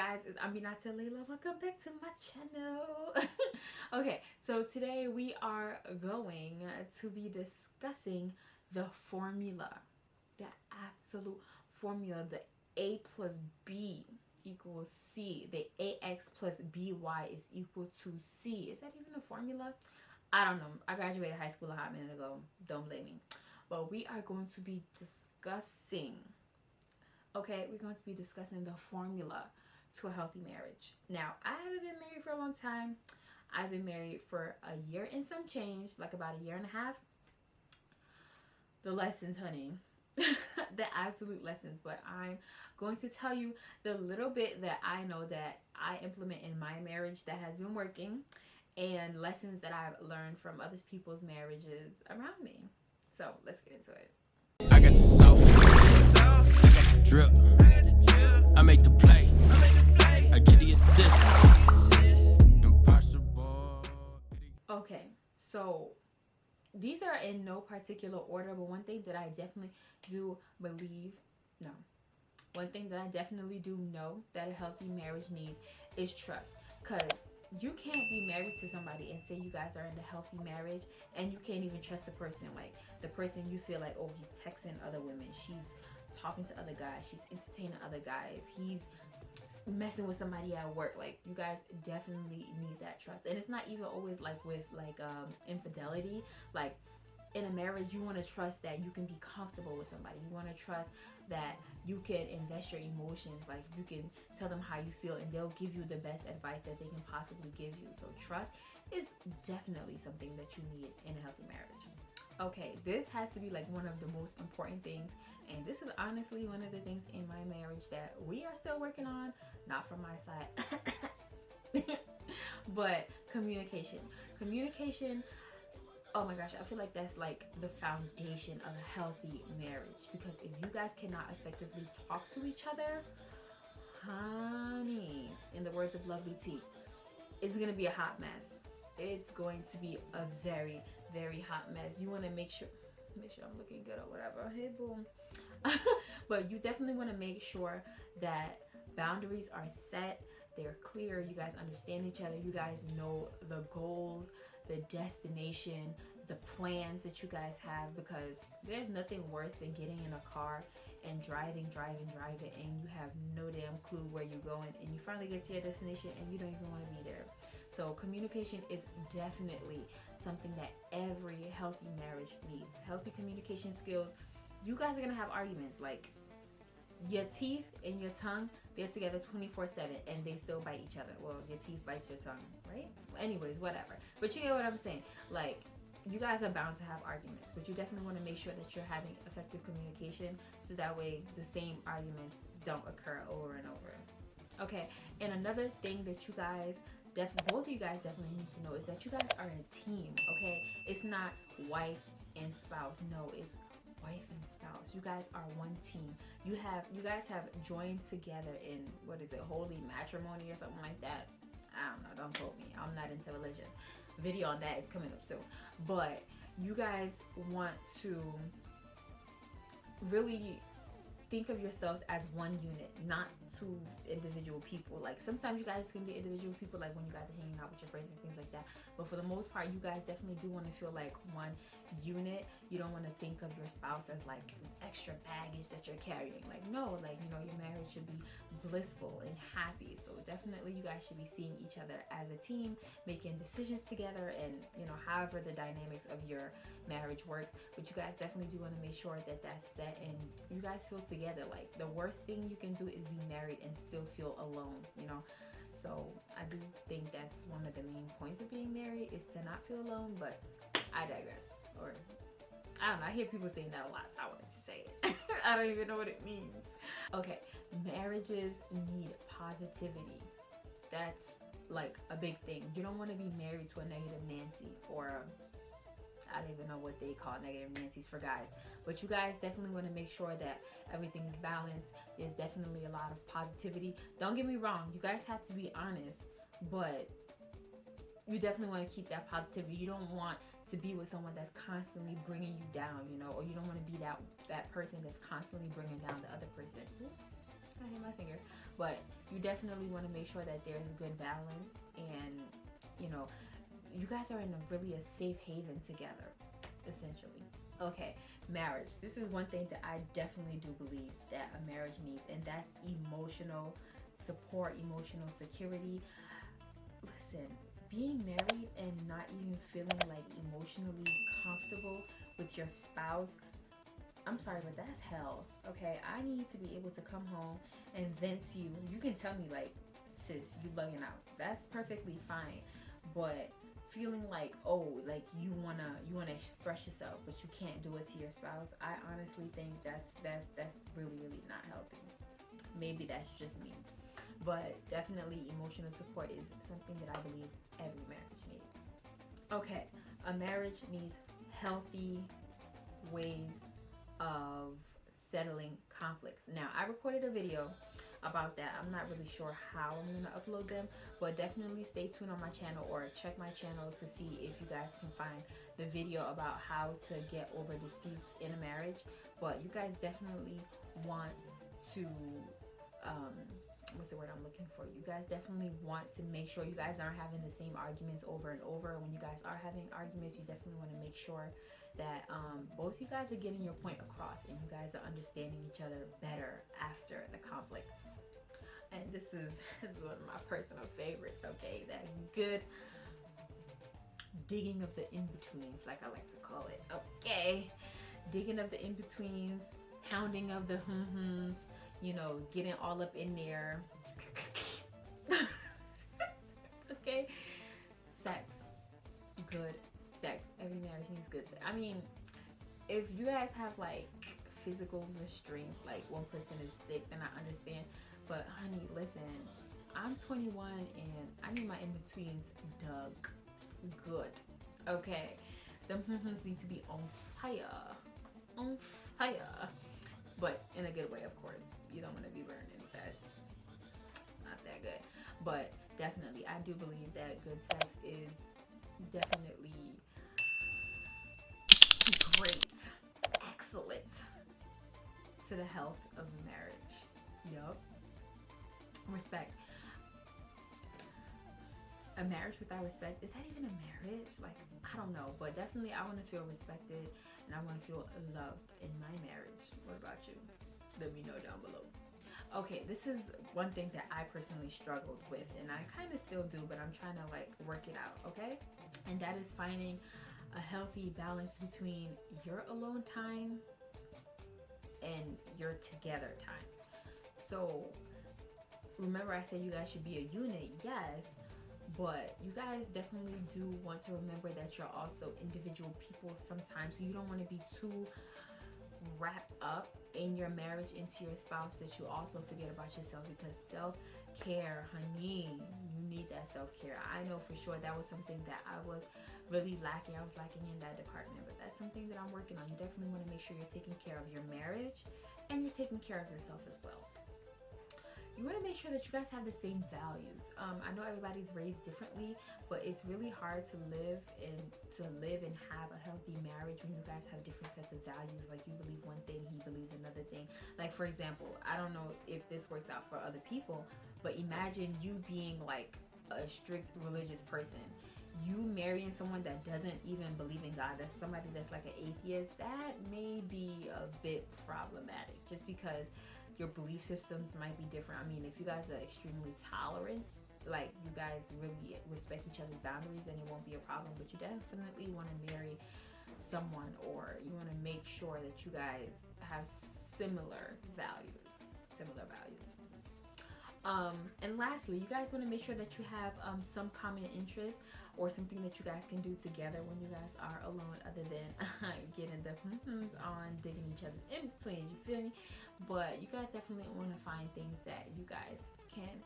guys it's Aminata Layla. Welcome back to my channel. Okay so today we are going to be discussing the formula. The absolute formula the a plus b equals c. The ax plus by is equal to c. Is that even a formula? I don't know. I graduated high school a hot minute ago. Don't blame me. But we are going to be discussing okay we're going to be discussing the formula to a healthy marriage. Now i haven't been married for a long time. I've been married for a year and some change like about a year and a half. The lessons honey. The absolute lessons but i'm going to tell you the little bit that i know that i implement in my marriage that has been working and lessons that i've learned from other people's marriages around me. So let's get into it. I got the i got the drip. I make the play so these are in no particular order but one thing that i definitely do believe no. One thing that i definitely do know that a healthy marriage needs is trust. Because you can't be married to somebody and say you guys are in a healthy marriage and you can't even trust the person. Like the person you feel like oh he's texting other women she's talking to other guys she's entertaining other guys he's messing with somebody at work like you guys definitely need that trust. And it's not even always like with like um infidelity. Like in a marriage you want to trust that you can be comfortable with somebody. You want to trust that you can invest your emotions. Like you can tell them how you feel and they'll give you the best advice that they can possibly give you. So trust is definitely something that you need in a healthy marriage. Okay this has to be like one of the most important things and this is honestly one of the things in my marriage that we are still working on not from my side but communication. Communication oh my gosh i feel like that's like the foundation of a healthy marriage. Because if you guys cannot effectively talk to each other honey in the words of lovely t it's gonna be a hot mess. It's going to be a very very hot mess. You want to make sure make sure i'm looking good or whatever. Hey boom but you definitely want to make sure that boundaries are set they're clear you guys understand each other you guys know the goals the destination the plans that you guys have because there's nothing worse than getting in a car and driving driving driving and you have no damn clue where you're going and you finally get to your destination and you don't even want to be there. So communication is definitely something that every healthy marriage needs. Healthy communication skills you guys are gonna have arguments like your teeth and your tongue they're together 24 7 and they still bite each other. Well your teeth bites your tongue right? Anyways whatever. But you get what i'm saying. Like you guys are bound to have arguments but you definitely want to make sure that you're having effective communication so that way the same arguments don't occur over and over. Okay and another thing that you guys definitely both of you guys definitely need to know is that you guys are a team okay? It's not wife and spouse. No it's wife and spouse. You guys are one team. You have you guys have joined together in what is it holy matrimony or something like that? I don't know don't quote me. I'm not into religion. Video on that is coming up soon. But you guys want to really think of yourselves as one unit not two individual people. Like sometimes you guys can be individual people like when you guys are hanging out with your friends and things like that. But for the most part you guys definitely do want to feel like one unit you don't want to think of your spouse as like extra baggage that you're carrying. Like no like you know your marriage should be blissful and happy. So definitely you guys should be seeing each other as a team making decisions together and you know however the dynamics of your marriage works. But you guys definitely do want to make sure that that's set and you guys feel together. Like the worst thing you can do is be married and still feel alone you know? So i do think that's one of the main points of being married is to not feel alone but i digress. Or I don't know, I hear people saying that a lot, so I wanted to say it. I don't even know what it means. Okay, marriages need positivity. That's like a big thing. You don't want to be married to a negative Nancy or I don't even know what they call negative Nancy's for guys. But you guys definitely want to make sure that everything is balanced. There's definitely a lot of positivity. Don't get me wrong. You guys have to be honest. But you definitely want to keep that positivity. You don't want to be with someone that's constantly bringing you down, you know, or you don't want to be that that person that's constantly bringing down the other person. Ooh, I hit my finger. but you definitely want to make sure that there's a good balance and you know you guys are in a really a safe haven together essentially okay marriage this is one thing that i definitely do believe that a marriage needs and that's emotional support emotional security listen being married and not even feeling like emotionally comfortable with your spouse I'm sorry, but that's hell. Okay, I need to be able to come home and vent to you. You can tell me like, sis, you bugging out. That's perfectly fine. But feeling like, oh, like you wanna you wanna express yourself, but you can't do it to your spouse. I honestly think that's that's that's really really not healthy. Maybe that's just me, but definitely emotional support is something that I believe every marriage needs. Okay, a marriage needs healthy ways of settling conflicts. Now, I recorded a video about that. I'm not really sure how I'm going to upload them, but definitely stay tuned on my channel or check my channel to see if you guys can find the video about how to get over disputes in a marriage. But you guys definitely want to um, what's the word I'm looking for? You guys definitely want to make sure you guys aren't having the same arguments over and over. When you guys are having arguments, you definitely want to make sure that um, both you guys are getting your point across and you guys are understanding each other better after the conflict. And this is, this is one of my personal favorites, okay? That good digging of the in-betweens, like I like to call it, okay? Digging of the in-betweens, hounding of the hum-hums, you know, getting all up in there. okay? Sex. Good sex. Every marriage needs good sex. I mean, if you guys have like physical restraints, like one person is sick, then I understand. But honey, listen, I'm 21 and I need my in-betweens dug good. Okay. The need to be on fire. On fire. But in a good way, of course. You don't want to be burning. That's not that good. But definitely, I do believe that good sex is definitely great, excellent to the health of marriage. Yup. Respect. A marriage without respect, is that even a marriage? Like, I don't know, but definitely I want to feel respected and I want to feel loved in my marriage. What about you? Let me know down below. Okay, this is one thing that I personally struggled with and I kind of still do, but I'm trying to like work it out, okay? And that is finding a healthy balance between your alone time and your together time. So remember I said you guys should be a unit, yes, but you guys definitely do want to remember that you're also individual people sometimes. So you don't want to be too wrapped up in your marriage into your spouse that you also forget about yourself because self-care, honey, you need that self-care. I know for sure that was something that I was really lacking. I was lacking in that department, but that's something that I'm working on. You definitely want to make sure you're taking care of your marriage and you're taking care of yourself as well. You want to make sure that you guys have the same values. Um, I know everybody's raised differently, but it's really hard to live and to live and have a healthy marriage when you guys have different sets of values. Like you believe one thing, he believes another thing. Like for example, I don't know if this works out for other people, but imagine you being like a strict religious person you marrying someone that doesn't even believe in God, that's somebody that's like an atheist, that may be a bit problematic just because your belief systems might be different. I mean, if you guys are extremely tolerant, like you guys really respect each other's boundaries, then it won't be a problem. But you definitely want to marry someone or you want to make sure that you guys have similar values. Um, and lastly, you guys want to make sure that you have um, some common interest or something that you guys can do together when you guys are alone other than getting the on, digging each other in between, you feel me? But you guys definitely want to find things that you guys can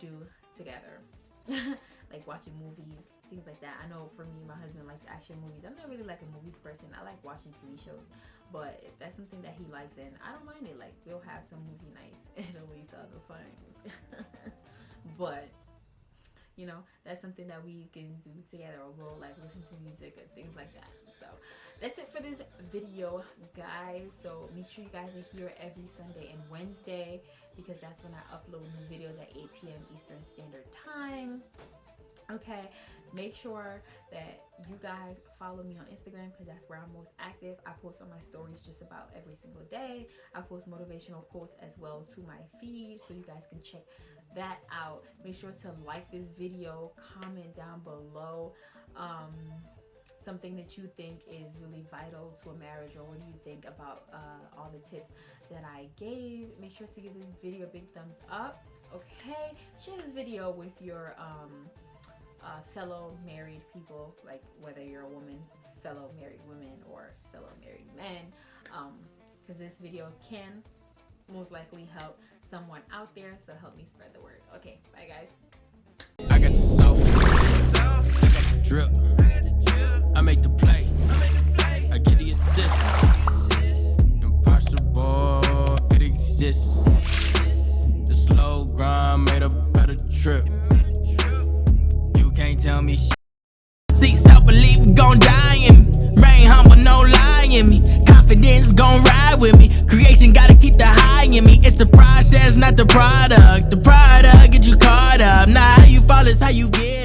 do together. like watching movies, things like that. I know for me, my husband likes action movies. I'm not really like a movies person. I like watching TV shows. But that's something that he likes and I don't mind it. Like we'll have some movie nights and to other things. but you know that's something that we can do together or we'll like listen to music and things like that so that's it for this video guys so make sure you guys are here every sunday and wednesday because that's when i upload new videos at 8 p.m eastern standard time okay make sure that you guys follow me on instagram because that's where i'm most active. I post on my stories just about every single day. I post motivational quotes as well to my feed so you guys can check that out. Make sure to like this video comment down below um, something that you think is really vital to a marriage or what do you think about uh, all the tips that I gave. Make sure to give this video a big thumbs up okay? Share this video with your um, uh, fellow married people like whether you're a woman fellow married women or fellow married men because um, this video can most likely help someone out there so help me spread the word. Okay bye guys. I got the I got the drip. I make the play. I get the assist. Impossible it exists. The slow grind made a better trip tell me shit See, self-belief gon' die in me. Rain humble, no lie in me. Confidence gon' ride with me. Creation gotta keep the high in me. It's the process, not the product. The product get you caught up. Not how you fall, it's how you get